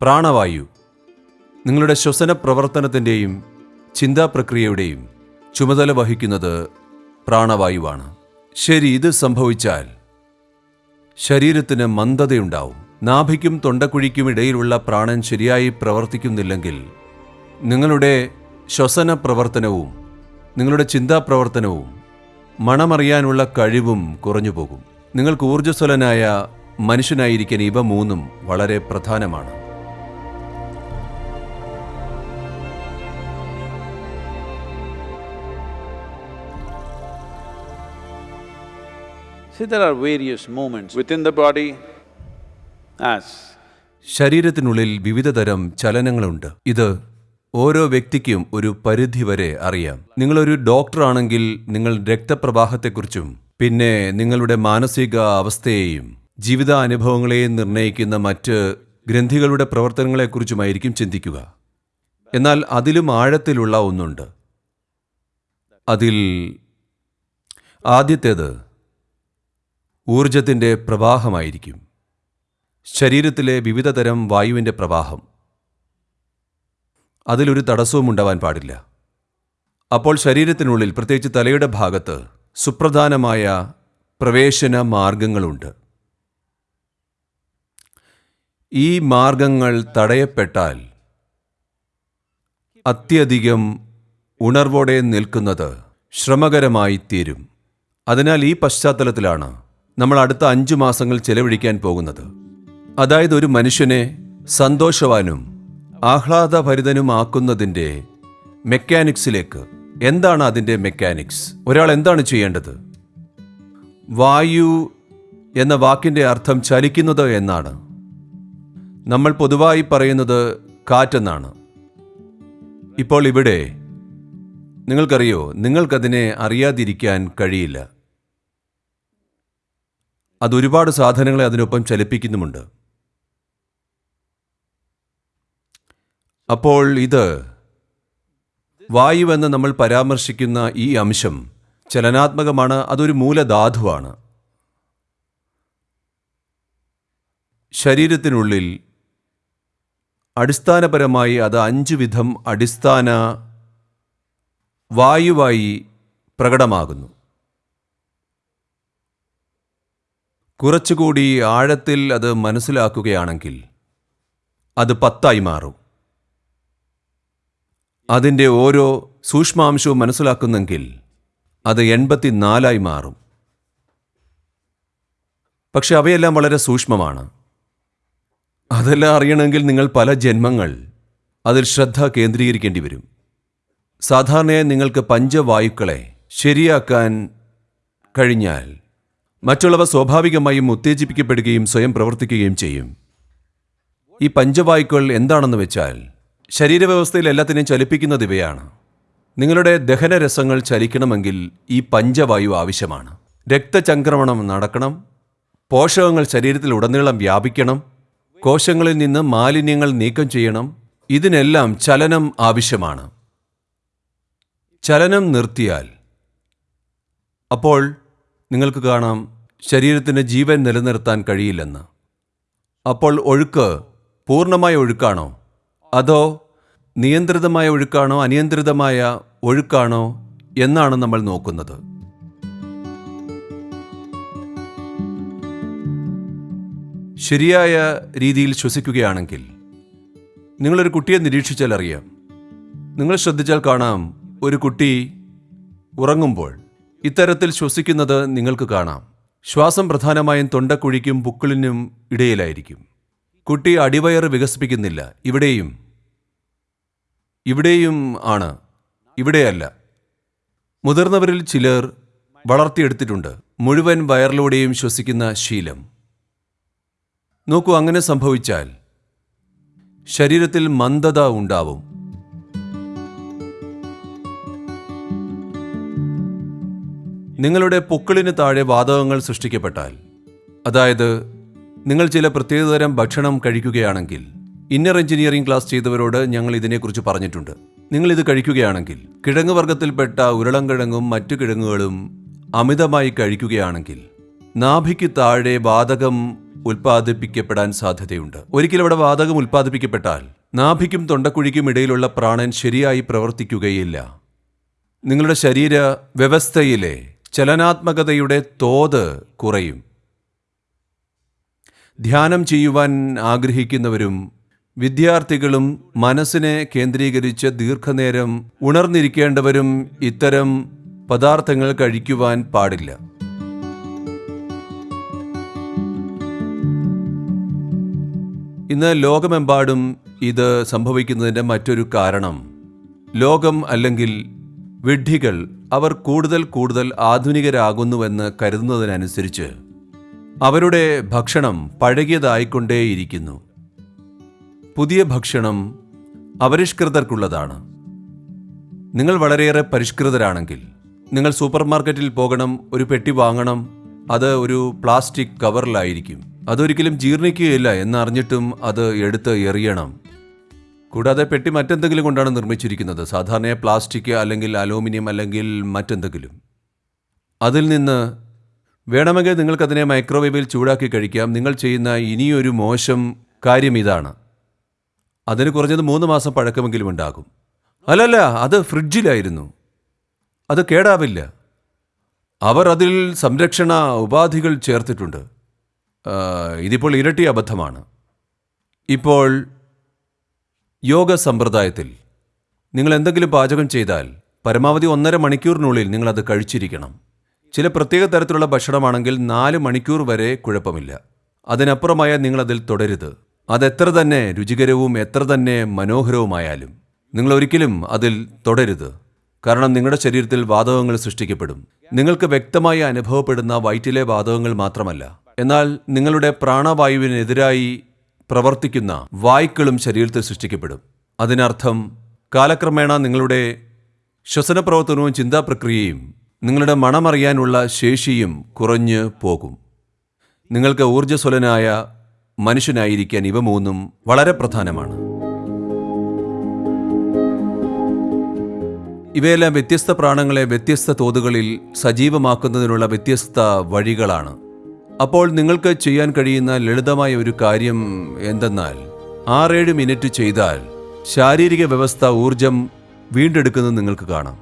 പ്രാണവായു. നിങ്ങളുടെ ശ്വസന പ്രവർത്തനത്തിന്റെയും ചിന്താ പ്രക്രിയയുടെയും ചുമതല വഹിക്കുന്നത് പ്രാണവായുവാണ്. ശരി ഇത് സംഭവിച്ചാൽ ശരീരത്തിന് മന്ദതയുണ്ടാവും. നാഭിക്കും തൊണ്ടക്കുഴിക്കും ഇടയിലുള്ള പ്രാണൻ ശരിയായി പ്രവർത്തിക്കുന്നില്ലെങ്കിൽ നിങ്ങളുടെ ശ്വസന പ്രവർത്തനവും നിങ്ങളുടെ ചിന്താ പ്രവർത്തനവും മണമറിയാനുള്ള കഴിവും കുറഞ്ഞു പോകും നിങ്ങൾക്ക് ഊർജസ്വലനായ മനുഷ്യനായിരിക്കാൻ ഇവ മൂന്നും വളരെ പ്രധാനമാണ്. See, there are various movements within the body as ശരീരത്തിനുള്ളിൽ വിവിധതരം ചലനങ്ങളുണ്ട്. ഇത് ഓരോ വ്യക്തിക്കും ഒരു പരിധി വരെ അറിയാം. നിങ്ങളൊരു ഡോക്ടറാണെങ്കിൽ നിങ്ങൾ രക്തപ്രവാഹത്തെക്കുറിച്ചും പിന്നെ നിങ്ങളുടെ മാനസിക അവസ്ഥയെയും ജീവിതാനുഭവങ്ങളെയും നിർണയിക്കുന്ന മറ്റ് ഗ്രന്ഥികളുടെ പ്രവർത്തനങ്ങളെക്കുറിച്ചുമായിരിക്കും ചിന്തിക്കുക. എന്നാൽ അതിലും ആഴത്തിലുള്ള ഒന്നുണ്ട്. അതിൽ ആദ്യത്തേത് ഊർജത്തിന്റെ പ്രവാഹമായിരിക്കും. ശരീരത്തിലെ വിവിധ തരം വായുവിന്റെ പ്രവാഹം. അതിലൊരു തടസ്സവും ഉണ്ടാവാൻ പാടില്ല. അപ്പോൾ ശരീരത്തിനുള്ളിൽ പ്രത്യേകിച്ച് തലയുടെ ഭാഗത്ത് സുപ്രധാനമായ പ്രവേശന മാർഗങ്ങളുണ്ട്. ഈ മാർഗങ്ങൾ തടയപ്പെട്ടാൽ അത്യധികം ഉണർവോടെ നിൽക്കുന്നത് ശ്രമകരമായി തീരും. അതിനാൽ ഈ പശ്ചാത്തലത്തിലാണ് നമ്മൾ അടുത്ത അഞ്ചു മാസങ്ങൾ ചെലവഴിക്കാൻ പോകുന്നത്. അതായത് ഒരു മനുഷ്യനെ സന്തോഷവാനും ആഹ്ലാദഭരിതനുമാക്കുന്നതിന്റെ മെക്കാനിക്സിലേക്ക്. എന്താണ് അതിന്റെ മെക്കാനിക്സ്? ഒരാൾ എന്താണ് ചെയ്യേണ്ടത്? വായു എന്ന വാക്കിന്റെ അർത്ഥം ചലിക്കുന്നത് എന്നാണ്. നമ്മൾ പൊതുവായി പറയുന്നത് കാറ്റെന്നാണ്. ഇപ്പോൾ ഇവിടെ നിങ്ങൾക്കറിയോ? നിങ്ങൾക്കതിനെ അറിയാതിരിക്കാൻ കഴിയില്ല. അത് ഒരുപാട് സാധനങ്ങളെ അതിനൊപ്പം ചലിപ്പിക്കുന്നുമുണ്ട്. അപ്പോൾ ഇത് വായുവെന്ന് നമ്മൾ പരാമർശിക്കുന്ന ഈ അംശം ചലനാത്മകമാണ് അതൊരു മൂലധാതുവാണ്. ശരീരത്തിനുള്ളിൽ അടിസ്ഥാനപരമായി അത് അഞ്ചു വിധം അടിസ്ഥാന വായുവായി പ്രകടമാകുന്നു. കുറച്ചുകൂടി ആഴത്തിൽ അത് മനസ്സിലാക്കുകയാണെങ്കിൽ അത് പത്തായി മാറും. അതിന്റെ ഓരോ സൂക്ഷ്മാംശവും മനസ്സിലാക്കുന്നെങ്കിൽ അത് എൺപത്തിനാലായി മാറും. പക്ഷെ അവയെല്ലാം വളരെ സൂക്ഷ്മമാണ്. അതെല്ലാം അറിയണമെങ്കിൽ നിങ്ങൾ പല ജന്മങ്ങൾ അതിൽ ശ്രദ്ധ കേന്ദ്രീകരിക്കേണ്ടി വരും. സാധാരണയായി നിങ്ങൾക്ക് പഞ്ചവായുക്കളെ ശരിയാക്കാൻ കഴിഞ്ഞാൽ മറ്റുള്ളവ സ്വാഭാവികമായും ഉത്തേജിപ്പിക്കപ്പെടുകയും സ്വയം പ്രവർത്തിക്കുകയും ചെയ്യും. ഈ പഞ്ചവായുക്കൾ എന്താണെന്ന് വെച്ചാൽ ശരീരവ്യവസ്ഥയിൽ എല്ലാത്തിനെയും ചലിപ്പിക്കുന്നത് ഇവയാണ്. നിങ്ങളുടെ ദഹനരസങ്ങൾ ചലിക്കണമെങ്കിൽ ഈ പഞ്ചവായു ആവശ്യമാണ്. രക്തചംക്രമണം നടക്കണം. പോഷകങ്ങൾ ശരീരത്തിൽ ഉടനീളം വ്യാപിക്കണം. കോശങ്ങളിൽ നിന്ന് മാലിന്യങ്ങൾ നീക്കം ചെയ്യണം. ഇതിനെല്ലാം ചലനം ആവശ്യമാണ്. ചലനം നിർത്തിയാൽ അപ്പോൾ നിങ്ങൾക്ക് കാണാം ശരീരത്തിന് ജീവൻ നിലനിർത്താൻ കഴിയില്ലെന്ന്. അപ്പോൾ ഒഴുക്ക് പൂർണമായ ഒഴുക്കാണോ? അതോ നിയന്ത്രിതമായ ഒഴുക്കാണോ? അനിയന്ത്രിതമായ ഒഴുക്കാണോ? എന്നാണ് നമ്മൾ നോക്കുന്നത്. ശരിയായ രീതിയിൽ ശ്വസിക്കുകയാണെങ്കിൽ നിങ്ങളൊരു കുട്ടിയെ നിരീക്ഷിച്ചാൽ അറിയാം നിങ്ങൾ ശ്രദ്ധിച്ചാൽ കാണാം ഒരു കുട്ടി ഉറങ്ങുമ്പോൾ ഇത്തരത്തിൽ ശ്വസിക്കുന്നത് നിങ്ങൾക്ക് കാണാം. ശ്വാസം പ്രധാനമായും തൊണ്ടക്കുഴിക്കും പുക്കിളിനും ഇടയിലായിരിക്കും. കുട്ടി അടിവയറ് വികസിപ്പിക്കുന്നില്ല. ഇവിടെയും. ഇവിടെയും ആണ്. ഇവിടെയല്ല. മുതിർന്നവരിൽ ചിലർ വളർത്തിയെടുത്തിട്ടുണ്ട്. മുഴുവൻ വയറിലൂടെയും ശ്വസിക്കുന്ന ശീലം. നോക്കൂ അങ്ങനെ സംഭവിച്ചാൽ ശരീരത്തിൽ മന്ദത ഉണ്ടാവും. നിങ്ങളുടെ പൊക്കിളിന് താഴെ വാതകങ്ങൾ സൃഷ്ടിക്കപ്പെട്ടാൽ അതായത് നിങ്ങൾ ചില പ്രത്യേകതരം ഭക്ഷണം കഴിക്കുകയാണെങ്കിൽ ഇന്നർ എഞ്ചിനീയറിംഗ് ക്ലാസ് ചെയ്തവരോട് ഞങ്ങൾ ഇതിനെക്കുറിച്ച് പറഞ്ഞിട്ടുണ്ട്. നിങ്ങൾ ഇത് കഴിക്കുകയാണെങ്കിൽ കിഴങ്ങ് വർഗത്തിൽപ്പെട്ട ഉരുളൻകിഴങ്ങും മറ്റു കിഴങ്ങുകളും അമിതമായി കഴിക്കുകയാണെങ്കിൽ നാഭിക്ക് താഴെ വാതകം ഉൽപ്പാദിപ്പിക്കപ്പെടാൻ സാധ്യതയുണ്ട്. ഒരിക്കലും അവിടെ വാതകം ഉൽപ്പാദിപ്പിക്കപ്പെട്ടാൽ നാഭിക്കും തൊണ്ടക്കുഴിക്കും ഇടയിലുള്ള പ്രാണൻ ശരിയായി പ്രവർത്തിക്കുകയില്ല. നിങ്ങളുടെ ശരീര വ്യവസ്ഥയിലെ ചലനാത്മകതയുടെ തോത് കുറയും. ധ്യാനം ചെയ്യുവാൻ ആഗ്രഹിക്കുന്നവരും വിദ്യാർത്ഥികളും മനസ്സിനെ കേന്ദ്രീകരിച്ച് ദീർഘനേരം ഉണർന്നിരിക്കേണ്ടവരും ഇത്തരം പദാർത്ഥങ്ങൾ കഴിക്കുവാൻ പാടില്ല. ഇന്ന് ലോകമെമ്പാടും ഇത് സംഭവിക്കുന്നതിന്റെ മറ്റൊരു കാരണം ലോകം അല്ലെങ്കിൽ വിഡ്ഢികൾ അവർ കൂടുതൽ കൂടുതൽ ആധുനികരാകുന്നുവെന്ന് കരുതുന്നതിനനുസരിച്ച് അവരുടെ ഭക്ഷണം പഴകിയതായിക്കൊണ്ടേയിരിക്കുന്നു. പുതിയ ഭക്ഷണം അപരിഷ്കൃതർക്കുള്ളതാണ്. നിങ്ങൾ വളരെയേറെ പരിഷ്കൃതരാണെങ്കിൽ നിങ്ങൾ സൂപ്പർമാർക്കറ്റിൽ പോകണം ഒരു പെട്ടി വാങ്ങണം അത് ഒരു പ്ലാസ്റ്റിക് കവറിലായിരിക്കും. അതൊരിക്കലും ജീർണിക്കുകയില്ല എന്നറിഞ്ഞിട്ടും അത് എടുത്ത് എറിയണം. കൂടാതെ പെട്ടി മറ്റെന്തെങ്കിലും കൊണ്ടാണ് നിർമ്മിച്ചിരിക്കുന്നത്? സാധാരണ പ്ലാസ്റ്റിക് അല്ലെങ്കിൽ അലൂമിനിയം അല്ലെങ്കിൽ മറ്റെന്തെങ്കിലും. അതിൽ നിന്ന് വേണമെങ്കിൽ നിങ്ങൾക്കതിനെ മൈക്രോവേവിൽ ചൂടാക്കി കഴിക്കാം. നിങ്ങൾ ചെയ്യുന്ന ഇനിയൊരു മോശം കാര്യം ഇതാണ്. അതിന് കുറഞ്ഞത് മൂന്ന് മാസം പഴക്കമെങ്കിലും ഉണ്ടാകും. അല്ലല്ല അത് ഫ്രിഡ്ജിലായിരുന്നു. അത് കേടാവില്ല. അവർ അതിൽ സംരക്ഷണ ഉപാധികൾ ചേർത്തിട്ടുണ്ട്. ഇതിപ്പോൾ ഇരട്ടി അബദ്ധമാണ്. ഇപ്പോൾ യോഗ സമ്പ്രദായത്തിൽ നിങ്ങൾ എന്തെങ്കിലും പാചകം ചെയ്താൽ പരമാവധി ഒന്നര മണിക്കൂറിനുള്ളിൽ നിങ്ങൾ അത് കഴിച്ചിരിക്കണം. ചില പ്രത്യേക തരത്തിലുള്ള ഭക്ഷണമാണെങ്കിൽ നാല് മണിക്കൂർ വരെ കുഴപ്പമില്ല. അതിനപ്പുറമായ നിങ്ങൾ അതിൽ തുടരുത്. അതെത്ര തന്നെ രുചികരവും എത്ര തന്നെ മനോഹരവുമായാലും നിങ്ങൾ ഒരിക്കലും അതിൽ തുടരുത്. കാരണം നിങ്ങളുടെ ശരീരത്തിൽ വാതകങ്ങൾ സൃഷ്ടിക്കപ്പെടും. നിങ്ങൾക്ക് വ്യക്തമായി അനുഭവപ്പെടുന്ന വയറ്റിലെ വാതകങ്ങൾ മാത്രമല്ല. എന്നാൽ നിങ്ങളുടെ പ്രാണവായുവിനെതിരായി പ്രവർത്തിക്കുന്ന വായ്ക്കളും ശരീരത്തിൽ സൃഷ്ടിക്കപ്പെടും. അതിനർത്ഥം കാലക്രമേണ നിങ്ങളുടെ ശ്വസന പ്രവർത്തനവും ചിന്താ പ്രക്രിയയും നിങ്ങളുടെ മണമറിയാനുള്ള ശേഷിയും കുറഞ്ഞു പോകും. നിങ്ങൾക്ക് ഊർജസ്വലനായ മനുഷ്യനായിരിക്കാൻ ഇവ മൂന്നും വളരെ പ്രധാനമാണ്. ഇവയെല്ലാം വ്യത്യസ്ത പ്രാണങ്ങളെ വ്യത്യസ്ത തോതുകളിൽ സജീവമാക്കുന്നതിനുള്ള വ്യത്യസ്ത വഴികളാണ്. അപ്പോൾ നിങ്ങൾക്ക് ചെയ്യാൻ കഴിയുന്ന ലളിതമായ ഒരു കാര്യം എന്തെന്നാൽ ആറേഴ് മിനിറ്റ് ചെയ്താൽ ശാരീരിക വ്യവസ്ഥ ഊർജം വീണ്ടെടുക്കുന്നത് നിങ്ങൾക്ക് കാണാം.